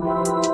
you.